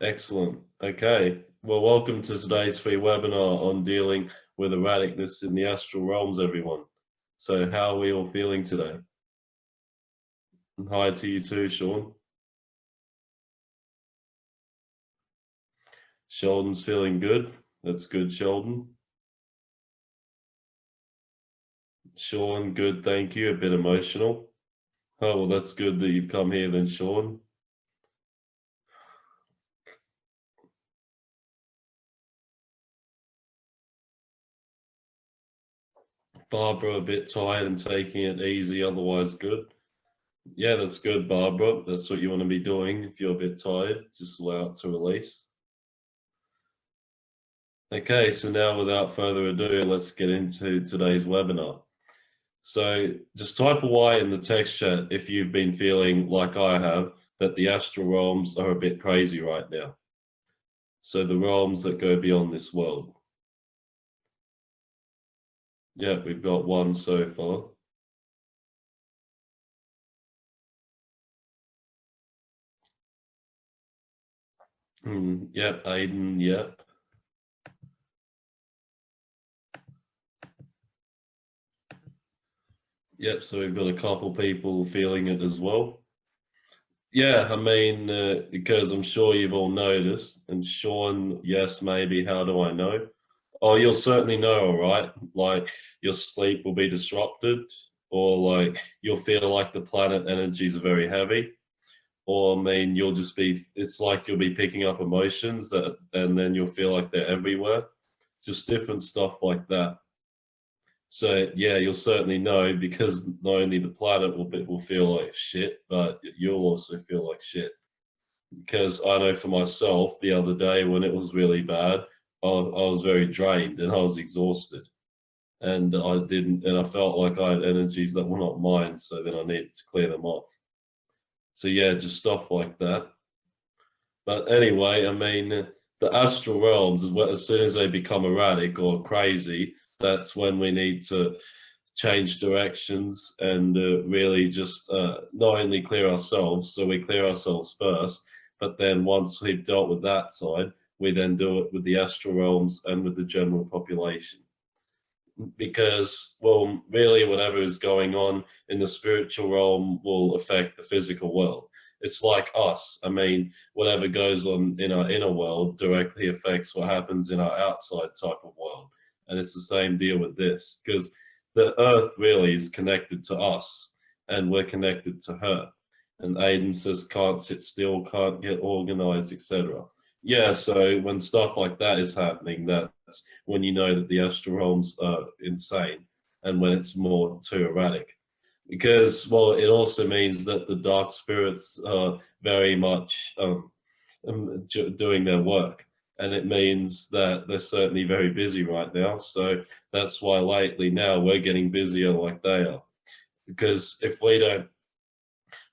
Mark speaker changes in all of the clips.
Speaker 1: Excellent. Okay. Well, welcome to today's free webinar on dealing with erraticness in the astral realms, everyone. So how are we all feeling today? And hi to you too, Sean. Sheldon's feeling good. That's good, Sheldon. Sean, good, thank you. A bit emotional. Oh, well, that's good that you've come here then, Sean. Barbara a bit tired and taking it easy, otherwise good. Yeah, that's good, Barbara. That's what you want to be doing. If you're a bit tired, just allow it to release. Okay, so now without further ado, let's get into today's webinar. So just type a Y in the text chat if you've been feeling like I have, that the astral realms are a bit crazy right now. So the realms that go beyond this world. Yeah, we've got one so far. Hmm, yep, Aiden, yep. Yep, so we've got a couple people feeling it as well. Yeah, I mean, uh, because I'm sure you've all noticed, and Sean, yes, maybe, how do I know? Oh, you'll certainly know, all right? Like your sleep will be disrupted or like you'll feel like the planet energies are very heavy or I mean, you'll just be, it's like you'll be picking up emotions that, and then you'll feel like they're everywhere. Just different stuff like that. So yeah, you'll certainly know because not only the planet will, be, will feel like shit, but you'll also feel like shit. Because I know for myself, the other day when it was really bad, I, I was very drained and I was exhausted and I didn't, and I felt like I had energies that were not mine. So then I needed to clear them off. So yeah, just stuff like that. But anyway, I mean, the astral realms, as soon as they become erratic or crazy, that's when we need to change directions and uh, really just uh, not only clear ourselves, so we clear ourselves first, but then once we've dealt with that side, we then do it with the astral realms and with the general population. Because, well, really whatever is going on in the spiritual realm will affect the physical world. It's like us. I mean, whatever goes on in our inner world directly affects what happens in our outside type of world. And it's the same deal with this, because the earth really is connected to us and we're connected to her. And Aiden says, can't sit still, can't get organized, etc yeah, so when stuff like that is happening, that's when you know that the astral realms are insane and when it's more too erratic. Because, well, it also means that the dark spirits are very much um, um, doing their work. And it means that they're certainly very busy right now. So that's why lately now we're getting busier like they are. Because if we don't,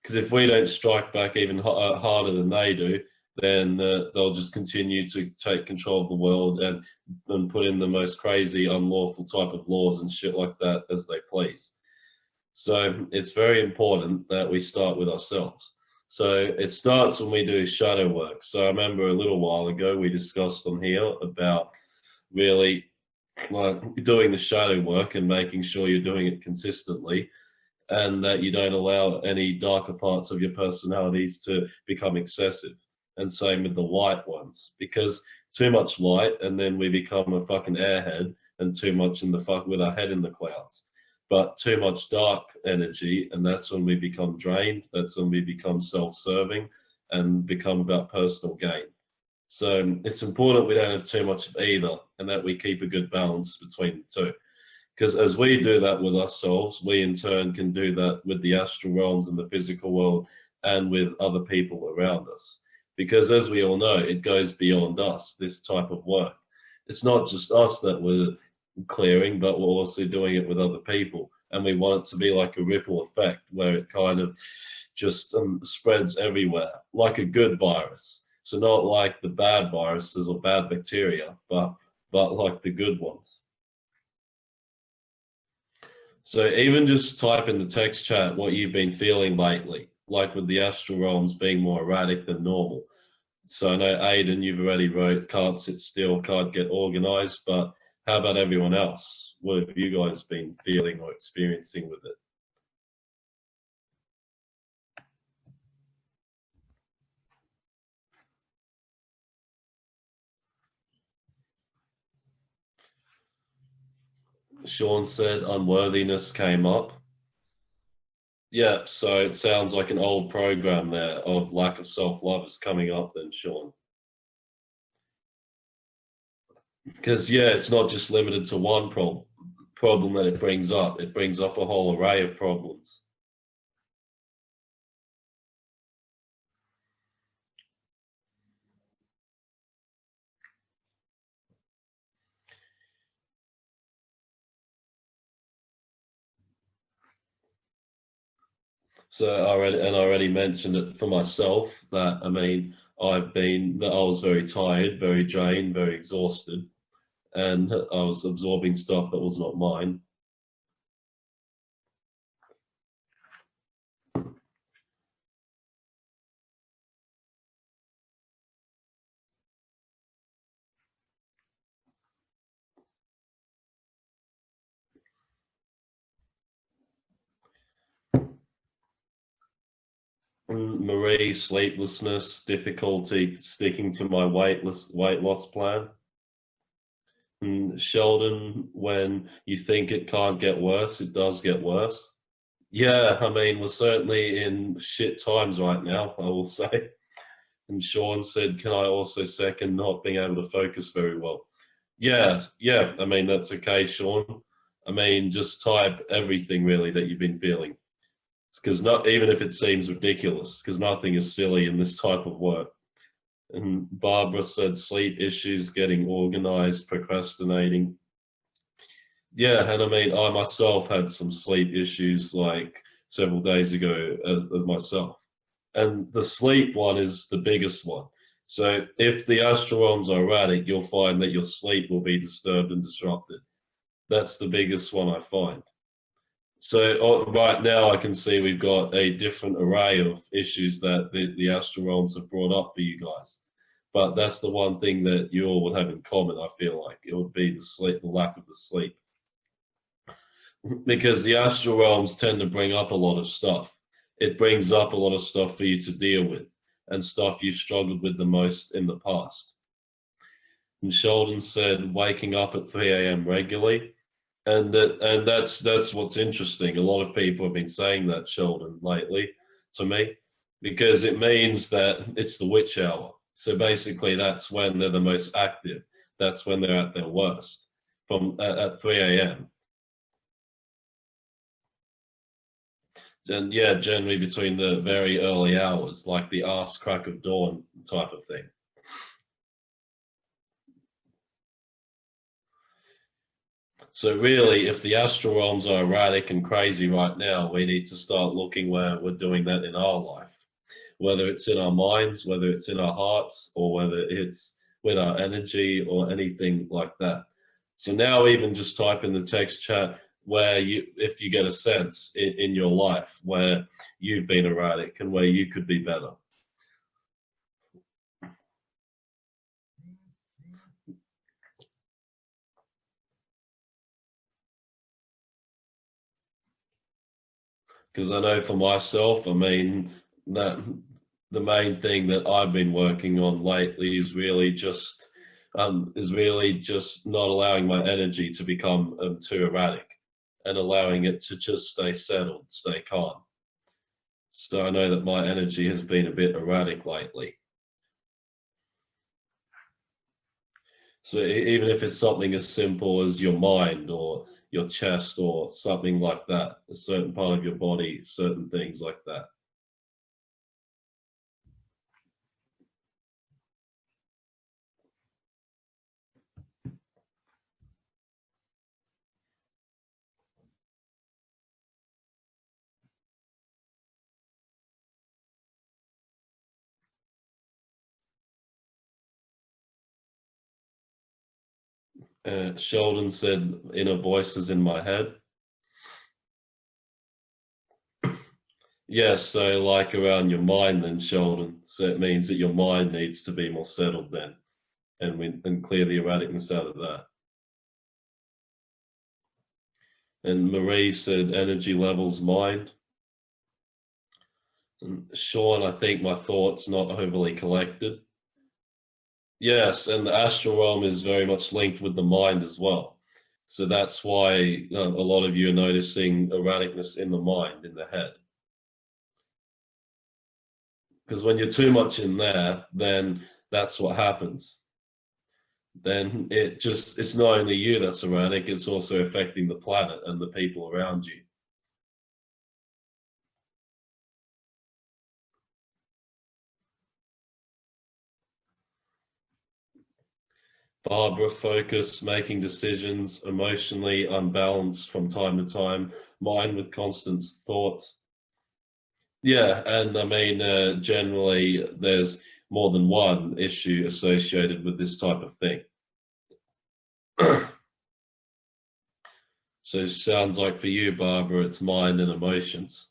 Speaker 1: because if we don't strike back even uh, harder than they do, then uh, they'll just continue to take control of the world and, and put in the most crazy, unlawful type of laws and shit like that as they please. So it's very important that we start with ourselves. So it starts when we do shadow work. So I remember a little while ago we discussed on here about really like doing the shadow work and making sure you're doing it consistently and that you don't allow any darker parts of your personalities to become excessive and same with the light ones because too much light and then we become a fucking airhead and too much in the fuck with our head in the clouds. But too much dark energy and that's when we become drained that's when we become self-serving and become about personal gain. So it's important we don't have too much of either and that we keep a good balance between the two. Because as we do that with ourselves we in turn can do that with the astral realms and the physical world and with other people around us because as we all know, it goes beyond us, this type of work. It's not just us that we're clearing, but we're also doing it with other people. And we want it to be like a ripple effect where it kind of just um, spreads everywhere, like a good virus. So not like the bad viruses or bad bacteria, but, but like the good ones. So even just type in the text chat what you've been feeling lately like with the astral realms being more erratic than normal. So I know Aiden, you've already wrote, can't sit still, can't get organized, but how about everyone else? What have you guys been feeling or experiencing with it? Sean said unworthiness came up. Yeah, so it sounds like an old program there of lack of self-love is coming up then, Sean. Because yeah, it's not just limited to one problem problem that it brings up. It brings up a whole array of problems. So I already and I already mentioned it for myself that I mean I've been that I was very tired, very drained, very exhausted, and I was absorbing stuff that was not mine. Marie, sleeplessness, difficulty sticking to my weight loss, weight loss plan. And Sheldon, when you think it can't get worse, it does get worse. Yeah, I mean, we're certainly in shit times right now, I will say. And Sean said, can I also second not being able to focus very well? Yeah, yeah, I mean, that's okay, Sean. I mean, just type everything really that you've been feeling because not even if it seems ridiculous, because nothing is silly in this type of work. And Barbara said sleep issues, getting organized, procrastinating. Yeah, and I mean, I myself had some sleep issues like several days ago uh, as, as myself. And the sleep one is the biggest one. So if the astral are erratic, you'll find that your sleep will be disturbed and disrupted. That's the biggest one I find. So uh, right now I can see we've got a different array of issues that the, the astral realms have brought up for you guys. But that's the one thing that you all would have in common, I feel like. It would be the sleep, the lack of the sleep. Because the astral realms tend to bring up a lot of stuff. It brings up a lot of stuff for you to deal with and stuff you struggled with the most in the past. And Sheldon said waking up at 3 a.m. regularly and that and that's that's what's interesting. A lot of people have been saying that Sheldon lately to me because it means that it's the witch hour. So basically, that's when they're the most active. That's when they're at their worst from at, at 3 a.m. And yeah, generally between the very early hours, like the ass crack of dawn type of thing. So really, if the astral realms are erratic and crazy right now, we need to start looking where we're doing that in our life, whether it's in our minds, whether it's in our hearts, or whether it's with our energy or anything like that. So now even just type in the text chat where you, if you get a sense in, in your life where you've been erratic and where you could be better. Because I know for myself, I mean, that the main thing that I've been working on lately is really just um, is really just not allowing my energy to become um, too erratic and allowing it to just stay settled, stay calm. So I know that my energy has been a bit erratic lately. So even if it's something as simple as your mind or your chest or something like that, a certain part of your body, certain things like that. Uh, Sheldon said, inner voices in my head. Yes, so like around your mind then, Sheldon. So it means that your mind needs to be more settled then, and we and clear the erraticness out of that. And Marie said energy levels mind. And Sean, I think my thoughts not overly collected. Yes, and the astral realm is very much linked with the mind as well. So that's why a lot of you are noticing erraticness in the mind, in the head. Because when you're too much in there then that's what happens. Then it just it's not only you that's erratic it's also affecting the planet and the people around you Barbara focus, making decisions, emotionally unbalanced from time to time, mind with constant thoughts, yeah, and I mean, uh, generally, there's more than one issue associated with this type of thing. so sounds like for you, Barbara, it's mind and emotions.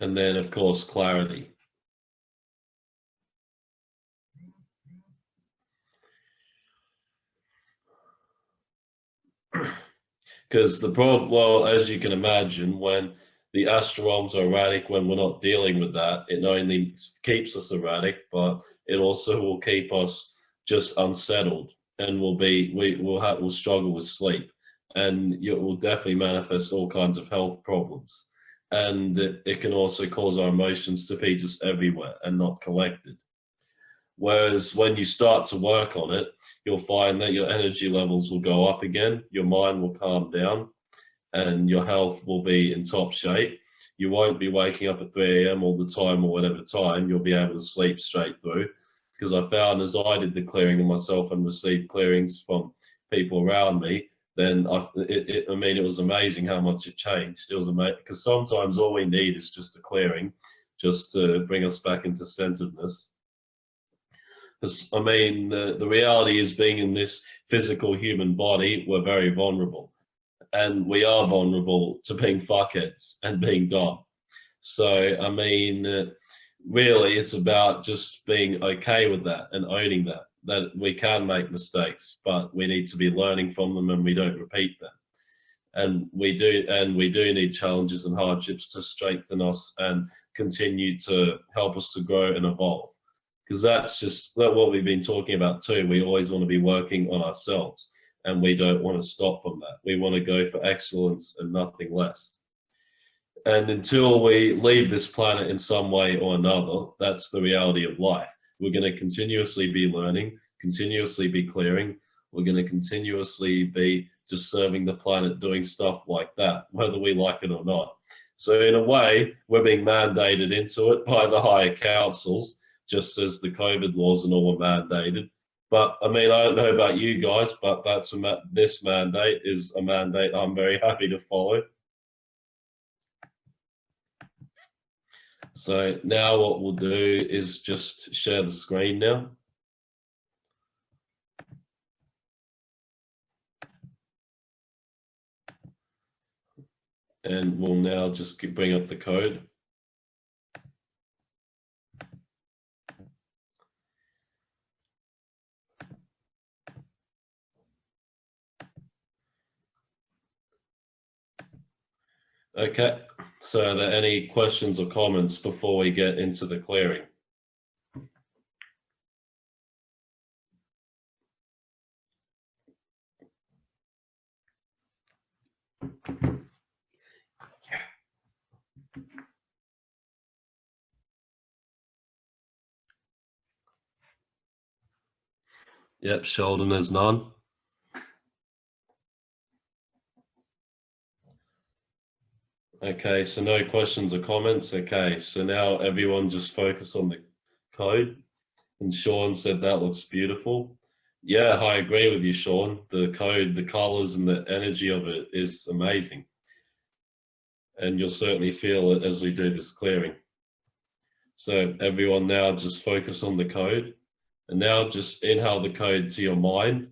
Speaker 1: And then, of course, clarity. Because the problem, well, as you can imagine, when the astral realms are erratic when we're not dealing with that. It not only keeps us erratic, but it also will keep us just unsettled and we'll be we will have will struggle with sleep and it will definitely manifest all kinds of health problems and it, it can also cause our emotions to be just everywhere and not collected whereas when you start to work on it you'll find that your energy levels will go up again your mind will calm down and your health will be in top shape. You won't be waking up at 3 a.m. all the time or whatever time. You'll be able to sleep straight through. Because I found as I did the clearing of myself and received clearings from people around me, then I, it, it, I mean, it was amazing how much it changed. It was amazing because sometimes all we need is just a clearing, just to bring us back into centeredness. Because I mean, the, the reality is being in this physical human body, we're very vulnerable and we are vulnerable to being fuckheads and being dumb. So, I mean, uh, really, it's about just being okay with that and owning that, that we can make mistakes, but we need to be learning from them and we don't repeat them. And we do, and we do need challenges and hardships to strengthen us and continue to help us to grow and evolve. Because that's just what we've been talking about too. We always want to be working on ourselves and we don't want to stop from that. We want to go for excellence and nothing less. And until we leave this planet in some way or another, that's the reality of life. We're going to continuously be learning, continuously be clearing. We're going to continuously be just serving the planet, doing stuff like that, whether we like it or not. So in a way, we're being mandated into it by the higher councils, just as the COVID laws and all were mandated. But I mean, I don't know about you guys, but that's a ma this mandate is a mandate I'm very happy to follow. So now what we'll do is just share the screen now. And we'll now just bring up the code. Okay, so are there any questions or comments before we get into the clearing? Yep, Sheldon is none. Okay, so no questions or comments. Okay, so now everyone just focus on the code. And Sean said that looks beautiful. Yeah, I agree with you, Sean. The code, the colors and the energy of it is amazing. And you'll certainly feel it as we do this clearing. So everyone now just focus on the code. And now just inhale the code to your mind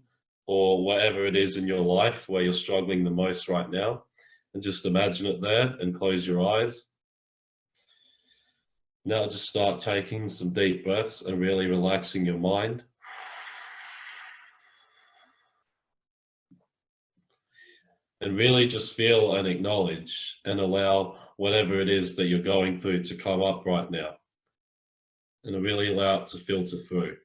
Speaker 1: or whatever it is in your life where you're struggling the most right now and just imagine it there and close your eyes. Now just start taking some deep breaths and really relaxing your mind. And really just feel and acknowledge and allow whatever it is that you're going through to come up right now. And really allow it to filter through.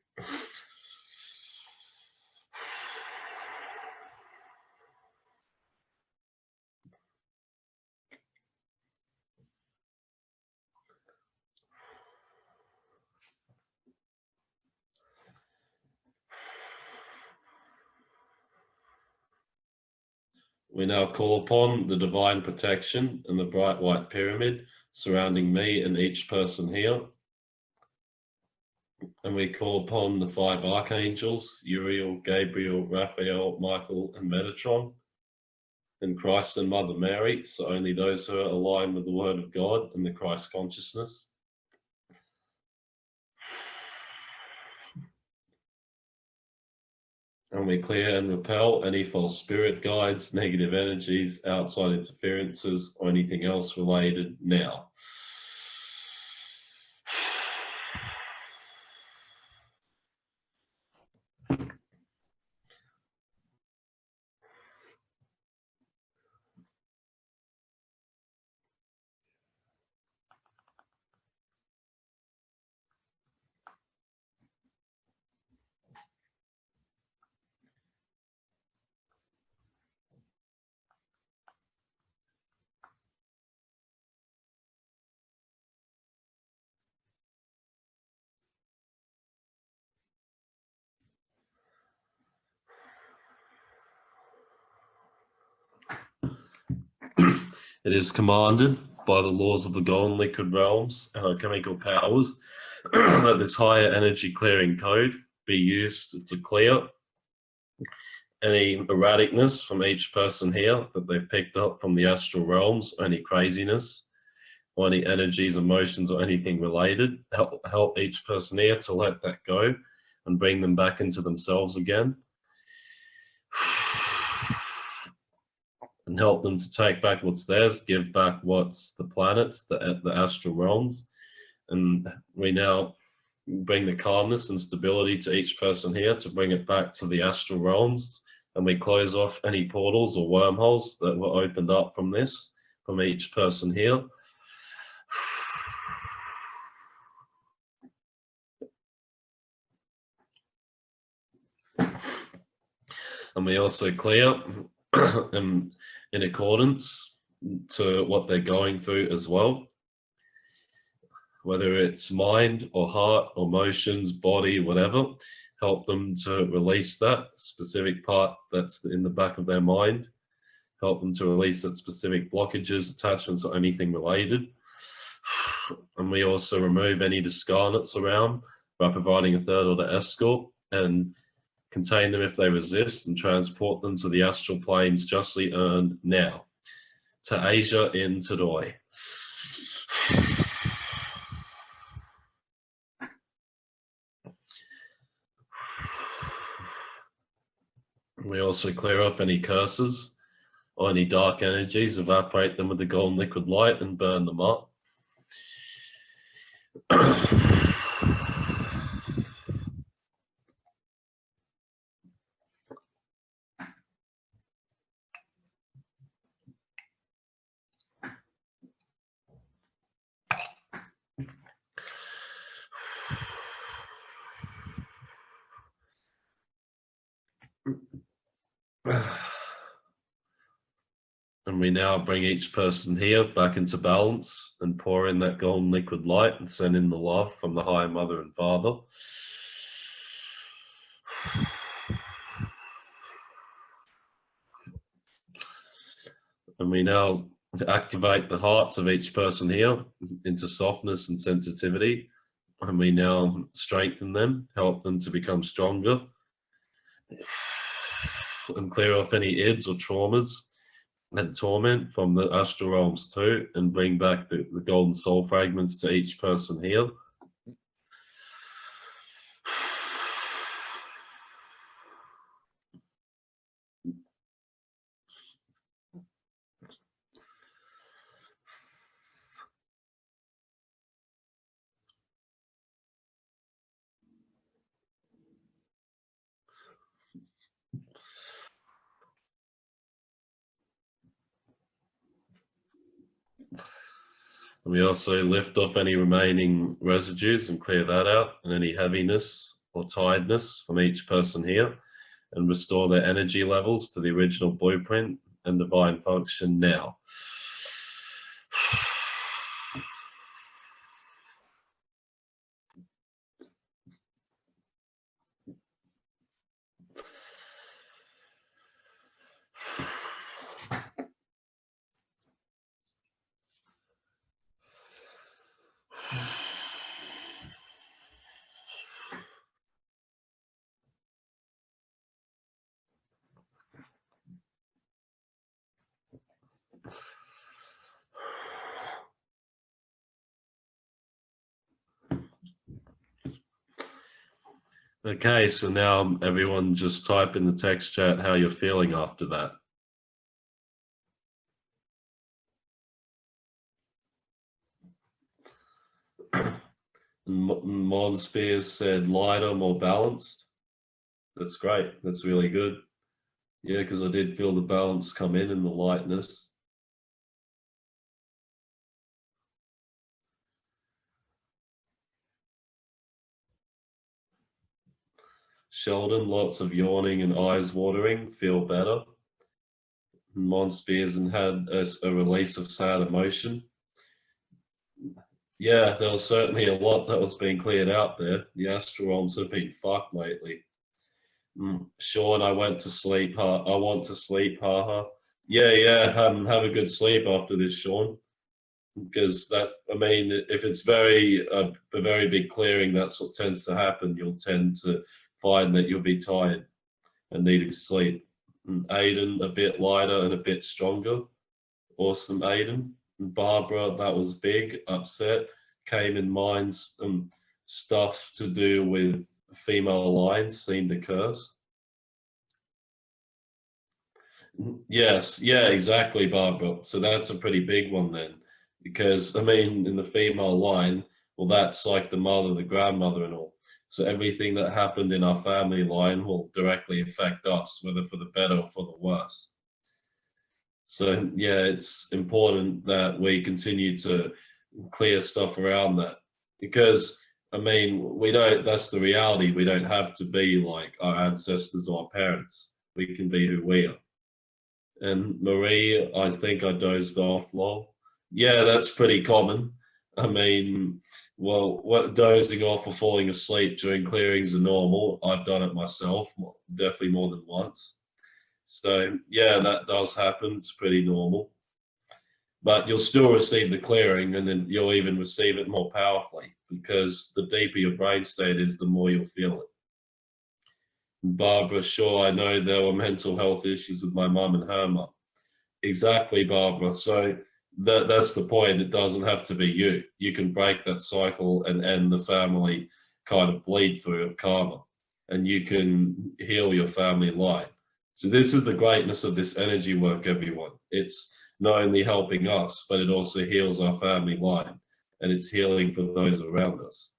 Speaker 1: We now call upon the divine protection and the bright white pyramid surrounding me and each person here. And we call upon the five archangels, Uriel, Gabriel, Raphael, Michael, and Metatron, and Christ and Mother Mary, so only those who are aligned with the Word of God and the Christ consciousness. And we clear and repel any false spirit guides, negative energies, outside interferences, or anything else related now. It is commanded by the laws of the golden liquid realms and alchemical powers that this higher energy clearing code be used to clear any erraticness from each person here that they've picked up from the astral realms, any craziness, or any energies, emotions, or anything related. Help, help each person here to let that go and bring them back into themselves again. And help them to take back what's theirs, give back what's the planets, the, the astral realms. And we now bring the calmness and stability to each person here to bring it back to the astral realms. And we close off any portals or wormholes that were opened up from this, from each person here. And we also clear and in accordance to what they're going through as well. Whether it's mind or heart or emotions, body, whatever, help them to release that specific part that's in the back of their mind. Help them to release that specific blockages, attachments, or anything related. And we also remove any discarnates around by providing a third order escort and contain them if they resist, and transport them to the astral planes justly earned now. To Asia in Todoi. We also clear off any curses or any dark energies, evaporate them with the golden liquid light and burn them up. And we now bring each person here back into balance and pour in that golden liquid light and send in the love from the High Mother and Father. And we now activate the hearts of each person here into softness and sensitivity. And we now strengthen them, help them to become stronger and clear off any ids or traumas and torment from the astral realms too, and bring back the, the golden soul fragments to each person here. And we also lift off any remaining residues and clear that out and any heaviness or tiredness from each person here and restore their energy levels to the original blueprint and divine function now. Okay, so now everyone just type in the text chat how you're feeling after that. Mon Spears said lighter, more balanced. That's great. That's really good. Yeah, because I did feel the balance come in and the lightness. Sheldon, lots of yawning and eyes watering, feel better. Mon Spears and had a, a, release of sad emotion. Yeah, there was certainly a lot that was being cleared out there. The astral have been fucked lately. Mm, Sean, I went to sleep. Huh? I want to sleep. Haha. Yeah, yeah. Um, have a good sleep after this, Sean. Because that's, I mean, if it's very uh, a very big clearing, that's what tends to happen. You'll tend to find that you'll be tired and needing sleep. And Aiden, a bit lighter and a bit stronger. Awesome, Aiden. And Barbara, that was big, upset, came in minds um, stuff to do with female lines seemed to curse. Yes, yeah, exactly, Barbara. So that's a pretty big one then, because I mean, in the female line, well, that's like the mother, the grandmother, and all. So everything that happened in our family line will directly affect us, whether for the better or for the worse. So yeah, it's important that we continue to clear stuff around that because I mean, we don't, that's the reality. We don't have to be like our ancestors or our parents. We can be who we are. And Marie, I think I dozed off, lol. Yeah, that's pretty common. I mean, well, what dozing off or falling asleep during clearings are normal. I've done it myself, definitely more than once. So yeah, that does happen. It's pretty normal. But you'll still receive the clearing and then you'll even receive it more powerfully because the deeper your brain state is, the more you'll feel it. Barbara, sure, I know there were mental health issues with my mum and her mum. Exactly, Barbara. So that that's the point. It doesn't have to be you. You can break that cycle and end the family kind of bleed through of karma, and you can heal your family line. So this is the greatness of this energy work, everyone. It's not only helping us, but it also heals our family line, and it's healing for those around us.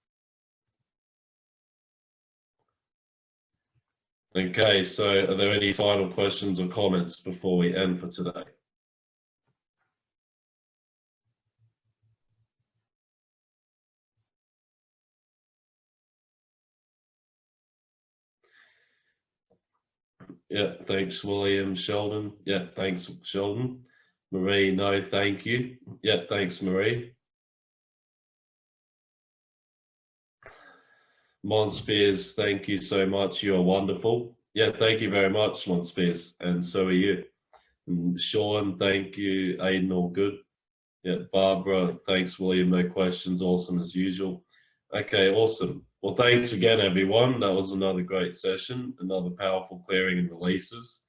Speaker 1: Okay, so are there any final questions or comments before we end for today? Yeah, thanks, William. Sheldon. Yeah, thanks, Sheldon. Marie, no, thank you. Yeah, thanks, Marie. Mon Spears, thank you so much. You're wonderful. Yeah, thank you very much, Mon Spears. And so are you. And Sean, thank you. Aiden, all good. Yeah, Barbara, thanks, William. No questions. Awesome as usual. Okay, awesome. Well, thanks again, everyone. That was another great session, another powerful clearing and releases.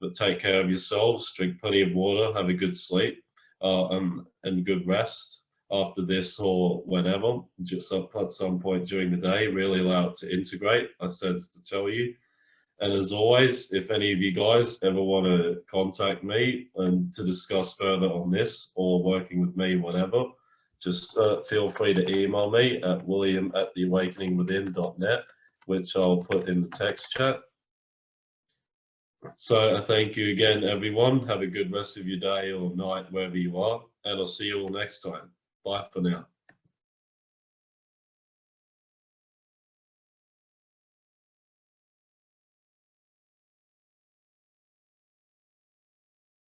Speaker 1: But take care of yourselves, drink plenty of water, have a good sleep, uh, and, and good rest after this or whenever, just at some point during the day, really allow it to integrate, I said to tell you. And as always, if any of you guys ever want to contact me and to discuss further on this or working with me, whatever, just uh, feel free to email me at william at theawakeningwithin.net, which I'll put in the text chat. So I thank you again, everyone. Have a good rest of your day or night, wherever you are, and I'll see you all next time. Bye for now.